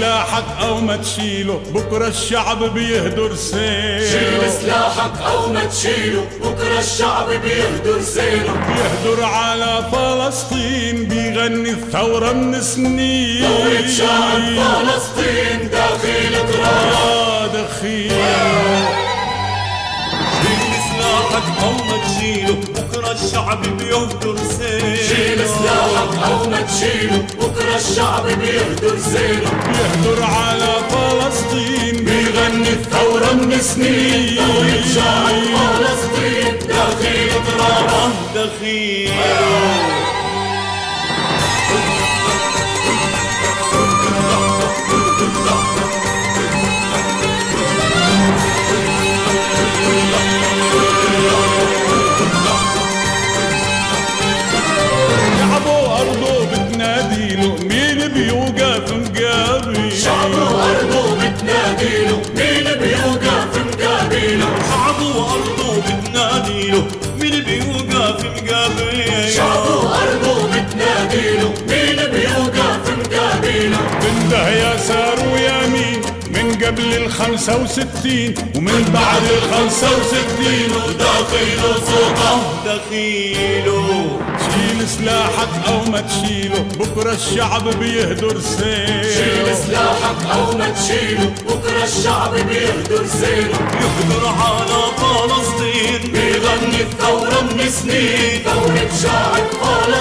سلاحك أو ما تشيله بكرة الشعب بيهدر سيله شيل سلاحك أو ما تشيله بكرة الشعب بيهدر سيله بيهدر على فلسطين بيغني الثورة من سنين. ثورة شعب فلسطين داخل تراب آه دخيل. شيل سلاحك أو ما تشيله بكرة الشعب بيهدر سيله شيل سلاحك أو ما تشيله الشعب بيهدر سيله بيهدر على فلسطين. بيغني الثورة من سنين. ثورة شعب فلسطين. داخل تراب دخيل. شعبه وأرضه بتناديله مين بيوقف يسار ويمين من قبل الخمسة وستين ومن بعد الخمسة وستين. وداخله صوته دخيله سلاحك أو ما تشيله بكرة الشعب بيهدر شيل سيل سلاحك أو ما تشيله بكرة الشعب بيهدر سيله يقدر على فلسطين. بيغني الثورة من سنين. ثورة شعب فلسطين.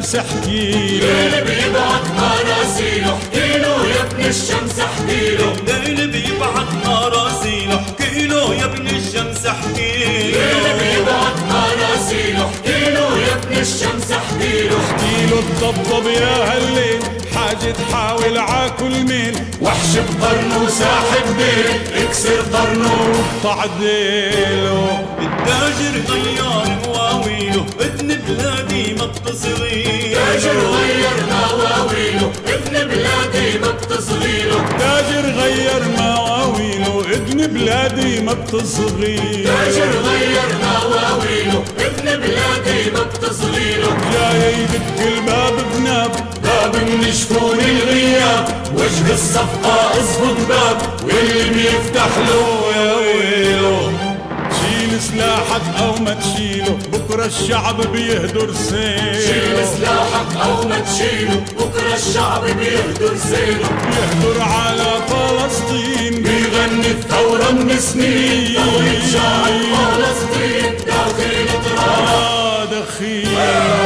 الشمس احكي له. اللي بيبعت مراسيله احكيله يا ابن الشمس احكيله الليل بيبعت مراسيله احكي له يا ابن الشمس احكي اللي له بيبعت مراسيله احكيله يا ابن الشمس احكيله احكي له الضبضب يا هالليل حاجة تحاول عاكل مين. وحش بقرنه ساحب بيت اكسر قرنه وقطع ديله التاجر غير مواويله ابن بلادي ما بتصغير تاجر غير مواويله ابن بلادي ما بتصغيله تاجر غير مواويله. ابن بلادي ما بتصغير تاجر غير مواويله ابن بلادي ما بتصغيله جاي يدق الباب بناب باب من شفون الغياب. وجه الصفقة اصبط باب واللي بيفتح له يا ويله شيل سلاحك أو ما تشيله بكرة الشعب بيهدر شيل سيل سلاحك أو ما تشيله بكرة الشعب بيهدر سيله بيهدر على فلسطين. بيغني الثورة من سنين. fim.